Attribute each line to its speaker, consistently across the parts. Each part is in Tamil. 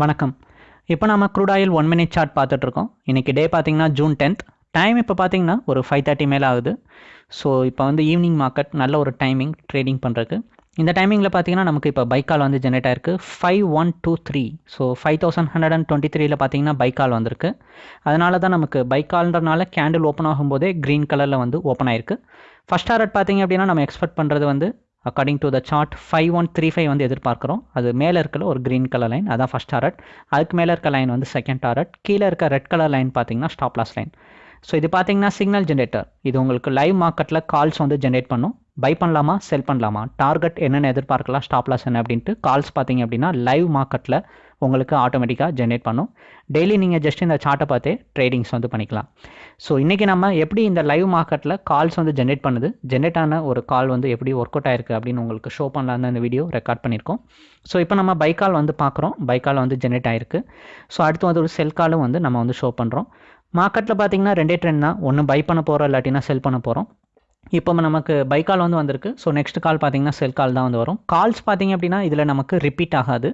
Speaker 1: வணக்கம். இப்போ நம்ம crude oil one minute chart பார்த்துட்ருக்கோம் இன்றைக்கி டே பார்த்தீங்கன்னா ஜூன் டென்த் டைம் இப்போ பார்த்தீங்கன்னா ஒரு ஃபைவ் தேர்ட்டி மேலே ஆகுது. ஸோ இப்போ வந்து ஈவினிங் மார்க்கெட் நல்ல ஒரு டைமிங் ட்ரேடிங் பண்ணுறதுக்கு இந்த டைமிங்கில் பார்த்தீங்கன்னா நமக்கு இப்போ பைக்கால் வந்து ஜென்ரேட் ஆயிருக்கு. Five one two three so five thousand hundred and twenty த்ரீல பார்த்தீங்கன்னா பைக்கால் வந்திருக்கு. அதனால தான் நமக்கு பைக்கால்ன்றனால கேண்டில் ஓப்பன் ஆகும்போதே க்ரீன் கலரில் வந்து ஓப்பன் ஆயிருக்கு. ஃபஸ்ட் டாரட் பார்த்தீங்க அப்படின்னா நம்ம எக்ஸ்பெக்ட் பண்ணுறது வந்து according to the chart five one three five வந்து எதிர்பார்க்குறோம். அது மேலே இருக்கிற ஒரு க்ரீன் கலர் லைன் அதான் ஃபஸ்ட் டாரட் அதுக்கு மேலே இருக்க லைன் வந்து செகண்ட் டாரட் கீழே இருக்க ரெட் கலர் லைன் பார்த்தீங்கன்னா ஸ்டாப் லாஸ் லைன் ஸோ இது பார்த்தீங்கன்னா சிக்னல் ஜென்ரேட்டர் இது உங்களுக்கு லைவ் மார்க்கெட்டில் கால்ஸ் வந்து ஜென்ரேட் பண்ணும். பை பண்ணலாமா செல் பண்ணலாமா? டார்கெட் என்னென்ன எதிர்பார்க்கலாம் ஸ்டாப் லாஸ் என்ன அப்படின்ட்டு. கால்ஸ் பார்த்தீங்க அப்படின்னா லைவ் மார்க்கெட்டில் உங்களுக்கு ஆட்டோமேட்டிக்காக ஜென்ரேட் பண்ணும். டெய்லி நீங்கள் ஜஸ்ட் இந்த சார்ட்டை பார்த்தே ட்ரேடிங்ஸ் வந்து பண்ணிக்கலாம். ஸோ இன்றைக்கி நம்ம எப்படி இந்த லைவ் மார்க்கெட்டில் கால்ஸ் வந்து ஜென்ரேட் பண்ணுது? ஜென்ரேட் ஆன ஒரு கால் வந்து எப்படி ஒர்க் அவுட் ஆயிருக்கு அப்படின்னு உங்களுக்கு ஷோ பண்ணலான்னு இந்த வீடியோ ரெக்கார்ட் பண்ணியிருக்கோம். ஸோ இப்போ நம்ம பை கால் வந்து பார்க்குறோம். பை கால் வந்து ஜென்ரேட் ஆயிருக்கு. ஸோ அடுத்து வந்து ஒரு செல் காலும் வந்து நம்ம வந்து ஷோ பண்ணுறோம் மார்க்கெட்டில் பார்த்தீங்கன்னா ரெண்டே ட்ரெண்ட் தான். ஒன்று பை பண்ண போகிறோம் இல்லாட்டினா செல் பண்ண போகிறோம் இப்போ நமக்கு பை கால் வந்து வந்திருக்கு. ஸோ நெக்ஸ்ட் கால் பார்த்தீங்கன்னா செல் கால் தான் வந்து வரும். கால்ஸ் பார்த்தீங்க அப்படின்னா இதில் நமக்கு ரிப்பீட் ஆகாது.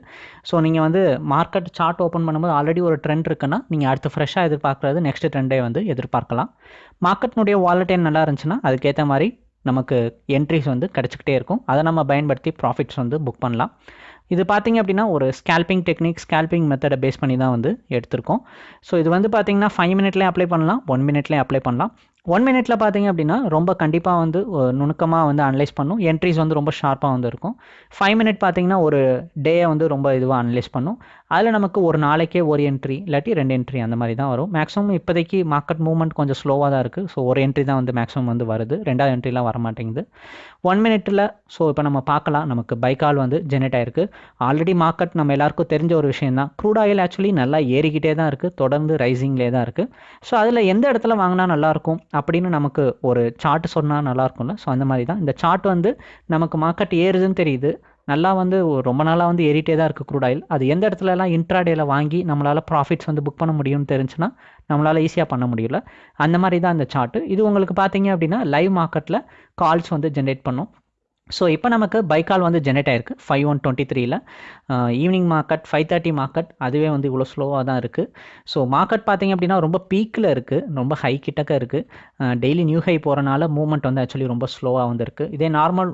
Speaker 1: ஸோ நீங்கள் வந்து மார்க்கெட் சார்ட் ஓப்பன் பண்ணும்போது ஆல்ரெடி ஒரு ட்ரெண்ட் இருக்குன்னா நீங்கள் அடுத்து ஃப்ரெஷ்ஷாக எதிர்பார்க்குறது நெக்ஸ்ட் ட்ரெண்டே வந்து எதிர்பார்க்கலாம். மார்க்கெட்னுடைய வாலட்டைன் நல்லா இருந்துச்சுன்னா அதுக்கேற்ற மாதிரி நமக்கு என்ட்ரிஸ் வந்து கிடச்சிக்கிட்டே இருக்கும். அதை நம்ம பயன்படுத்தி ப்ராஃபிட்ஸ் வந்து புக் பண்ணலாம். இது பார்த்தீங்க அப்படின்னா ஒரு ஸ்கேல்பிங் டெக்னிக் ஸ்கேல்பிங் மெத்தடை பேஸ் பண்ணி தான் வந்து எடுத்திருக்கோம். ஸோ இது வந்து பார்த்தீங்கன்னா ஃபைவ் மினிட்லேயே அப்ளை பண்ணலாம் ஒன் மினிட்லேயே அப்ளை பண்ணலாம். ஒன் மினிட்ல பார்த்தீங்க அப்படின்னா ரொம்ப கண்டிப்பாக வந்து நுணுக்கமாக வந்து அனலைஸ் பண்ணும். என்ட்ரிஸ் வந்து ரொம்ப ஷார்ப்பாக வந்து இருக்கும். ஃபைவ் மினிட் பார்த்தீங்கன்னா ஒரு டேயை வந்து ரொம்ப இதுவாக அனலைஸ் பண்ணும். அதில் நமக்கு ஒரு நாளைக்கே ஒரு என்ட்ரி இல்லாட்டி ரெண்டு என்ட்ரி அந்த மாதிரி தான் வரும். மேக்ஸிமம் இப்போதைக்கு மார்க்கெட் மூவ்மெண்ட் கொஞ்சம் ஸ்லோவாக தான் இருக்குது ஸோ ஒரு என்ட்ரி தான் வந்து மேக்ஸிமம் வந்து வருது. ரெண்டாவது என்ட்ரிலாம் வர மாட்டேங்குது. ஒன் மினிட்டில் ஸோ இப்போ நம்ம பார்க்கலாம். நமக்கு பைக்கால் வந்து ஜெனரேட் ஆயிருக்கு. ஆல்ரெடி மார்க்கெட் நம்ம எல்லாருக்கும் தெரிஞ்ச ஒரு விஷயம் தான். க்ரூட் ஆயில் ஆக்சுவலி நல்லா ஏறிக்கிட்டே தான் இருக்குது தொடர்ந்து ரைசிங்லேயே தான் இருக்குது ஸோ அதில் எந்த இடத்துல வாங்கினா நல்லாயிருக்கும் அப்படின்னு நமக்கு ஒரு சார்ட் சொன்னால் நல்லாயிருக்கும்ல ஸோ அந்த மாதிரி தான் இந்த சார்ட் வந்து நமக்கு மார்க்கெட் ஏறுதுன்னு தெரியுது. நல்லா வந்து ரொம்ப நாளாக வந்து ஏறிட்டே தான் இருக்குது க்ரூட் ஆயில் அது எந்த இடத்துலலாம் இன்ட்ராடேல வாங்கி நம்மளால் ப்ராஃபிட்ஸ் வந்து புக் பண்ண முடியும்னு தெரிஞ்சுன்னா நம்மளால் ஈஸியாக பண்ண முடியல அந்த மாதிரி தான் இந்த சார்ட்டு இது உங்களுக்கு பார்த்தீங்க அப்படின்னா லைவ் மார்க்கெட்டில் கால்ஸ் வந்து ஜென்ரேட் பண்ணும். ஸோ இப்போ நமக்கு பைக்கால் வந்து ஜென்ரேட் ஆயிருக்கு. ஃபைவ் ஒன் டுவெண்ட்டி த்ரீல evening market five thirty market அதுவே வந்து இவ்வளோ ஸ்லோவாக தான் இருக்குது ஸோ மார்க்கெட் பார்த்திங்க அப்படின்னா ரொம்ப பீக்கில் இருக்குது ரொம்ப ஹை கிட்டக்க இருக்குது டெய்லி நியூ ஹை போகிறனால மூவ்மெண்ட் வந்து ஆக்சுவலி ரொம்ப ஸ்லோவாக வந்துருக்கு. இதே நார்மல்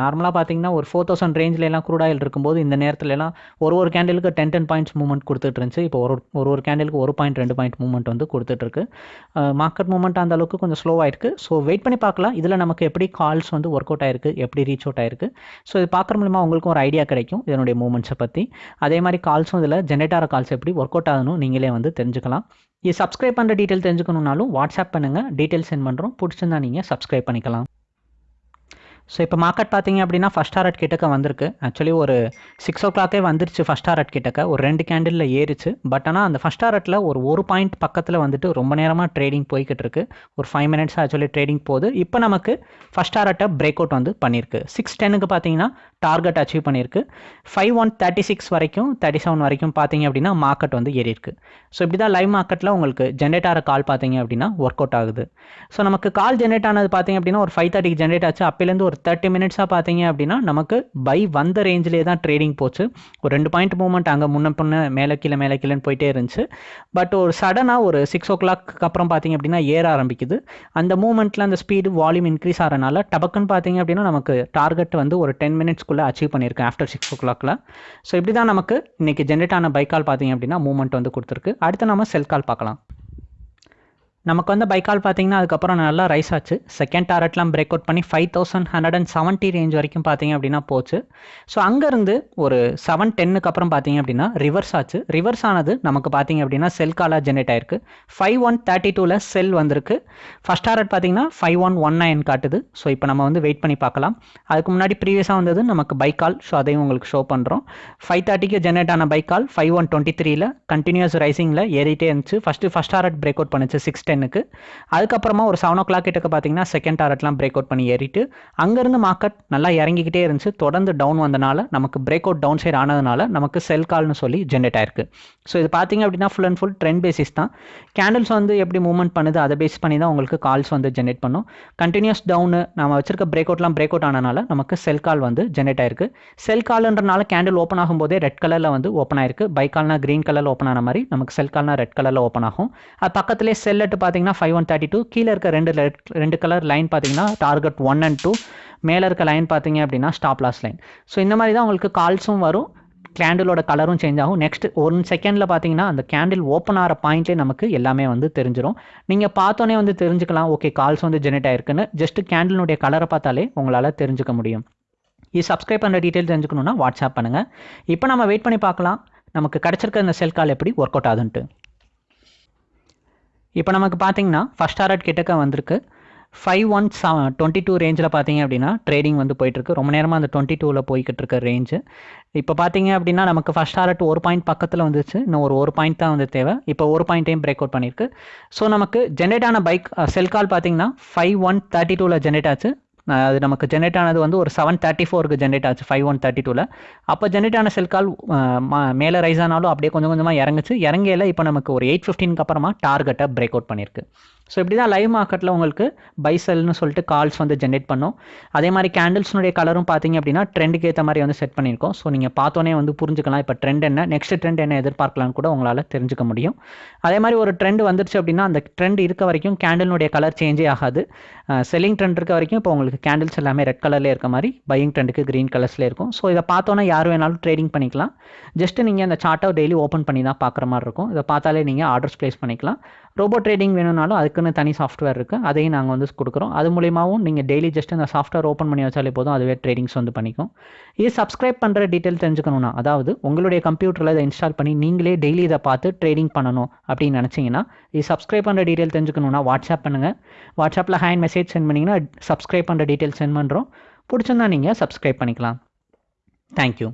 Speaker 1: நார்மலாக பார்த்தீங்கன்னா ஒரு ஃபோர் தௌசண்ட் ரேஞ்சிலலாம் க்ரூட் ஆயில் இருக்கும்போது இந்த நேரத்துலலாம் ஒரு ஒரு கேண்டிலுக்கு டென் டென் பாயிண்ட்ஸ் மூவ்மெண்ட் கொடுத்துட்டு இருந்துச்சு. இப்போ ஒரு ஒரு ஒரு கேண்டிலுக்கு ஒரு பாயிண்ட் ரெண்டு பாயிண்ட் மூவ்மெண்ட் வந்து கொடுத்துட்ருக்கு மார்க்கெட் மூவ்மெண்ட் அந்த அளவுக்கு கொஞ்சம் ஸ்லோவாயிருக்கு ஸோ வெயிட் பண்ணி பார்க்கலாம். இதில் நமக்கு எப்படி கால்ஸ் வந்து ஒர்க் அவுட் ஆயிருக்கு எப்படி ரீச் அவுட் ஆயிருக்கு. ஸோ இது பார்க்குற மூலமாக உங்களுக்கும் ஒரு ஐடியா கிடைக்கும் இதனுடைய மூவ்மெண்ட்ஸை பற்றி அதே மாதிரி கால்ஸும் இதில் ஜென்ரேட் ஆகிற கால்ஸ் எப்படி ஒர்க் அவுட் ஆகணும் நீங்களே வந்து தெரிஞ்சுக்கலாம். இது சப்ஸ்கிரைப் பண்ணுற டீட்டெயில் தெரிஞ்சுக்கணுன்னாலும் வாட்ஸ்அப் பண்ணுங்கள் டீட்டெயில் சென்ட் பண்ணுறோம் பிடிச்சிருந்தா நீங்கள் சப்ஸ்கிரைப் பண்ணிக்கலாம். ஸோ இப்போ மார்க்கெட் பார்த்தீங்க அப்படின்னா ஃபஸ்ட் டாரட் கிட்டக்க வந்திருக்கு. ஆக்சுவலி ஒரு சிக்ஸ் ஓ கிளாக்கே வந்துருச்சு ஃபஸ்ட் டாரட் கிட்டக்க. ஒரு ரெண்டு கேண்டிலில் ஏறிச்சு. பட் ஆனால் அந்த ஃபஸ்ட் டாரட்டில் ஒரு ஒரு பாயிண்ட் பக்கத்தில் வந்துட்டு ரொம்ப நேரமாக ட்ரேடிங் போய்கிட்டு இருக்கு. ஒரு ஃபைவ் மினிட்ஸ் ஆக்சுவலி ட்ரேடிங் போகுது. இப்போ நமக்கு ஃபஸ்ட் டாரட்டை பிரேக் அவுட் வந்து பண்ணியிருக்கு சிக்ஸ் டென்னுக்கு பார்த்தீங்கன்னா டார்கெட் அச்சீவ் பண்ணியிருக்கு ஃபைவ் ஒன் தேர்ட்டி சிக்ஸ் வரைக்கும் தேர்ட்டி செவன் வரைக்கும் பார்த்தீங்க அப்படின்னா மார்க்கெட் வந்து ஏறி இருக்கு ஸோ இப்படி தான் லைவ் மார்க்கெட்டில் உங்களுக்கு ஜென்ரேட் ஆகிற கால் பார்த்தீங்க அப்படின்னா ஒர்க் அவுட் ஆகுது. ஸோ நமக்கு கால் ஜென்ரேட் ஆனது பார்த்தீங்க அப்படின்னா ஒரு ஃபைவ் தேர்ட்டிக்கு ஜென்ரேட் ஆச்சு. அப்போலேருந்து ஒரு தேர்ட்டி மினிட்ஸாக பார்த்தீங்க அப்படின்னா நமக்கு பை வந்த ரேஞ்சிலே தான் ட்ரேடிங் போச்சு. ஒரு ரெண்டு பாயிண்ட் மூவ்மெண்ட் அங்கே முன்ன பொண்ணு மேலே கீழே மேலே கீழேன்னு போயிட்டே இருந்துச்சு. பட் ஒரு சடனாக ஒரு சிக்ஸ் ஓ கிளாக் அப்புறம் பார்த்தீங்க அப்படின்னா ஏற ஆரம்பிக்குது. அந்த மூவ்மெண்ட்டில் அந்த ஸ்பீடு வால்யூம் இன்க்ரீஸ் ஆகிறனால டபக்குன்னு பார்த்தீங்க அப்படின்னா நமக்கு டார்கெட் வந்து ஒரு டென் மினிட்ஸ்க்குள்ளே அச்சீவ் பண்ணியிருக்கேன் ஆஃப்டர் சிக்ஸ் ஓ கிளாக்ல ஸோ இப்படி தான் நமக்கு இன்றைக்கி ஜென்ரேட் ஆன பைக்கால் பார்த்தீங்க அப்படின்னா மூவ்மெண்ட் வந்து கொடுத்துருக்கு. அடுத்து நம்ம செல் கால் பார்க்கலாம். நமக்கு வந்து பைக்கால் பார்த்தீங்கன்னா அதுக்கப்புறம் நல்லா ரைஸ் ஆச்சு. செகண்ட் டாரட்லாம் பிரேக் அவுட் பண்ணி five thousand hundred and seventy range வரைக்கும் பார்த்தீங்க அப்படின்னா போச்சு. ஸோ அங்கேருந்து ஒரு செவன் டென்னுக்கு அப்புறம் பார்த்தீங்க அப்படின்னா ரிவர்ஸ் ஆச்சு. ரிவர்ஸ் ஆனது நமக்கு பார்த்தீங்க அப்படின்னா செல் காலாக ஜென்ரேட் ஆயிருக்கு. ஃபைவ் ஒன் தேர்ட்டி டூவில் செல் வந்திருக்கு. ஃபஸ்ட் டாரட் பார்த்தீங்கன்னா ஃபைவ் ஒன் ஒன் நைன் காட்டுது. ஸோ இப்போ நம்ம வந்து வெயிட் பண்ணி பார்க்கலாம். அதுக்கு முன்னாடி ப்ரீவியஸாக வந்தது நமக்கு பைக்கால். ஸோ அதையும் உங்களுக்கு ஷோ பண்ணுறோம் ஃபைவ் தேர்ட்டிக்கு ஜென்ரேட் ஆன buy call five one twenty த்ரீல கண்டினியூஸ் ரைசிங்கில் ஏறிட்டே இருந்துச்சு. First first target break out பண்ணுச்சு சிக்ஸ் டென்னுக்கு அதுக்கப்புறமா ஒரு செவன் ஓ கிளாக் கிட்டக்க பார்த்தீங்கன்னா செகண்ட் டாரட்லாம் பிரேக் அவுட் பண்ணி ஏறிட்டு அங்கேருந்து மார்க்கெட் நல்லா இறங்கிக்கிட்டே இருந்துச்சு. தொடர்ந்து டவுன் வந்தனால நமக்கு பிரேக் அவுட் டவுன் சைடு ஆனதுனால நமக்கு செல் கால்னு சொல்லி ஜென்ரேட் ஆயிருக்கு. ஸோ இது பார்த்தீங்க அப்படின்னா full and full trend basis தான். கேண்டில்ஸ் வந்து எப்படி மூவ்மெண்ட் பண்ணுது அதை பேஸ் பண்ணி தான் உங்களுக்கு கால்ஸ் வந்து ஜென்ரேட் பண்ணும். கண்டினியூஸ் டவுனு நம்ம வச்சிருக்க பிரேக் அவுட்லாம் பிரேக் அவுட் ஆனனால நமக்கு செல் கால் வந்து ஜென்ரேட் ஆயிருக்கு. செல் கால்ன்றனால கேண்டில் ஓப்பன் ஆகும்போதே ரெட் கலரில் வந்து ஓப்பன் ஆயிருக்கு. பை கால்னா க்ரீன் கலரில் ஓப்பன் ஆன மாதிரி நமக்கு செல் கால்னா ரெட் கலரில் ஓப்பன் ஆகும். அது பக்கத்துலேயே அட் பார்த்தீங்கன்னா ஃபைவ் ஒன் தேர்ட்டி டூ கீழே இருக்க ரெண்டு ரெண்டு கலர் லைன் பார்த்தீங்கன்னா டார்கெட் ஒன் அண்ட் டூ மேலே இருக்க லைன் பார்த்தீங்க அப்படின்னா ஸ்டாப் லாஸ் லைன் ஸோ இந்த மாதிரி தான் உங்களுக்கு கால்ஸும் வரும். கேண்டிலோட கலரும் சேஞ்ச் ஆகும். நெக்ஸ்ட் ஒன் செகண்டில் பார்த்தீங்கன்னா அந்த கேண்டில் ஓப்பன் ஆகிற பாயிண்ட்லேயே நமக்கு எல்லாமே வந்து தெரிஞ்சிடும் நீங்கள் பார்த்தோன்னே வந்து தெரிஞ்சுக்கலாம். ஓகே கால்ஸ் வந்து ஜெனரேட் ஆயிருக்குன்னு. ஜஸ்ட் கேண்டிலுடைய கலரை பார்த்தாலே உங்களால் தெரிஞ்சுக்க முடியும். இது சப்ஸ்கிரைப் பண்ணுற டீட்டெயில் தெரிஞ்சுக்கணுன்னா வாட்ஸ்அப் பண்ணுங்கள் இப்போ நம்ம வெயிட் பண்ணி பார்க்கலாம். நமக்கு கிடச்சிருக்க இந்த செல் கால் எப்படி ஒர்க் அவுட் ஆகுதுன்ட்டு. இப்போ நமக்கு பார்த்தீங்கன்னா ஃபஸ்ட் டாரட் கிட்டக்க வந்திருக்கு. Five one seven twenty two ரேஞ்சில் பார்த்தீங்க அப்படின்னா ட்ரேடிங் வந்து போயிட்டுருக்கு. ரொம்ப நேரமாக அந்த டுவெண்ட்டி டூவில் போய்கிட்டு இருக்க ரேஞ்சு இப்போ பார்த்தீங்க அப்படின்னா நமக்கு ஃபஸ்ட் டாரட் ஒரு பாயிண்ட் பக்கத்தில் வந்துச்சு. இன்னும் ஒரு ஒரு பாயிண்ட் தான் வந்து தேவை. இப்போ ஒரு பாயிண்ட்டையும் பிரேக் அவுட் பண்ணியிருக்கு. ஸோ நமக்கு ஜென்ரேட் ஆன பைக் செல் கால் பார்த்தீங்கன்னா ஃபைவ் ஒன் தேர்ட்டி டூவில் ஜென்ரேட் ஆச்சு. அது நமக்கு ஜென்ரேட் ஆனது வந்து ஒரு செவன் தேர்ட்டி ஃபோருக்கு ஜென்ரேட் ஆச்சு ஃபைவ் ஒன் தேர்ட்டி டூவில் அப்போ ஜென்ரேட் ஆன செல் கால் மேலே ரைஸ் ஆனாலும் அப்படியே கொஞ்சம் கொஞ்சமாக இறங்குச்சு. இறங்கையில் இப்போ நமக்கு ஒரு எயிட் ஃபிஃப்டீனுக்கு அப்புறமா டார்கெட்டை பிரேக் அவுட் பண்ணியிருக்கு ஸோ இப்படி தான் லைவ் மார்க்கெட்டில் உங்களுக்கு பைசல்னு சொல்லிட்டு கால்ஸ் வந்து ஜென்ரேட் பண்ணோம். அதே மாதிரி கேண்டில்ஸ்னுடைய கலரும் பார்த்தீங்க அப்படின்னா ட்ரெண்டுக்கு ஏற்ற மாதிரி வந்து செட் பண்ணியிருக்கோம். ஸோ நீங்கள் பார்த்தோன்னே வந்து புரிஞ்சுக்கலாம் இப்போ ட்ரெண்ட் என்ன நெக்ஸ்ட் ட்ரெண்ட் என்ன எதிர்பார்க்கலாம்னு கூட உங்களால் தெரிஞ்சுக்க முடியும். அதே மாதிரி ஒரு ட்ரெண்ட் வந்துருச்சு அப்படின்னா அந்த ட்ரெண்ட் இருக்க வரைக்கும் கேண்டிலுடைய கலர் சேஞ்சே ஆகாது. செல்லிங் ட்ரெண்ட் இருக்க வரைக்கும் இப்போ உங்களுக்கு கேண்டில்ஸ் எல்லாமே ரெட் கலர்லேயே இருக்க மாதிரி பையிங் ட்ரெண்டுக்கு க்ரீன் கலர்ஸ்லேயே இருக்கும். ஸோ இதை பார்த்தோன்னா யார் வேணாலும் ட்ரேடிங் பண்ணிக்கலாம். ஜஸ்ட் நீங்கள் அந்த சார்ட்டை டெய்லி ஓப்பன் பண்ணி தான் பார்க்குற மாதிரி இருக்கும். இதை பார்த்தாலே நீங்கள் ஆர்டர்ஸ் ப்ளேஸ் பண்ணிக்கலாம். ரோபோ ட்ரேடிங் வேணும்னாலும் அதுக்குன்னு தனி சாஃப்ட்வேர் இருக்குது அதையும் நாங்கள் வந்து கொடுக்குறோம். அது மூலியமாகவும் நீங்கள் டெய்லி ஜஸ்ட் அந்த சாஃப்ட்வேர் ஓப்பன் பண்ணி வச்சாலே போதும். அதுவே ட்ரேடிங்ஸ் வந்து பண்ணிக்கும். இது சப்ஸ்கிரைப் பண்ணுற டீட்டெயில் தெரிஞ்சுக்கணும்னா அதாவது உங்களுடைய கம்ப்யூட்டரில் இதை இன்ஸ்டால் பண்ணி நீங்களே டெய்லி இதை பார்த்து ட்ரேடிங் பண்ணணும் அப்படின்னு நினச்சிங்கன்னா இது சப்ஸ்கிரைப் பண்ணுற டீட்டெயில் தெரிஞ்சுக்கணும்னா வாட்ஸ்அப் பண்ணுங்கள் வாட்ஸ்அப்பில் ஹேண்ட் மெசேஜ் சென்ட் பண்ணிங்கன்னா சப்ஸ்கிரைப் பண்ணுற டீட்டெயில் சென்ட் பண்ணுறோம் பிடிச்சிருந்தா நீங்கள் சப்ஸ்கிரைப் பண்ணிக்கலாம். தேங்க்யூ